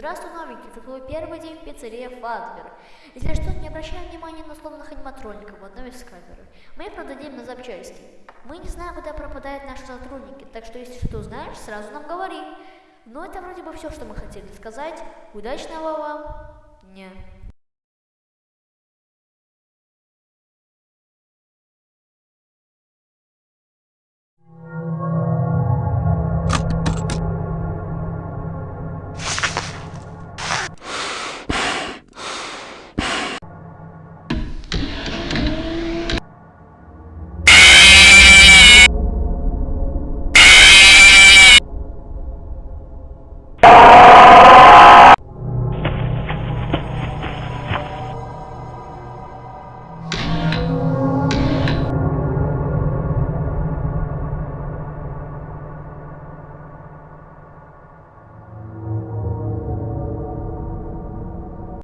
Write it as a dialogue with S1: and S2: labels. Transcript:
S1: Здравствуй, новенький, это твой первый день в пиццерии Фазбер. Если что, не обращай внимания на условных аниматроников в одной из камеры. Мы продадим на запчасти. Мы не знаем, куда пропадают наши сотрудники, так что если что знаешь, сразу нам говори. Но это вроде бы все, что мы хотели сказать. Удачного вам дня.
S2: Oh!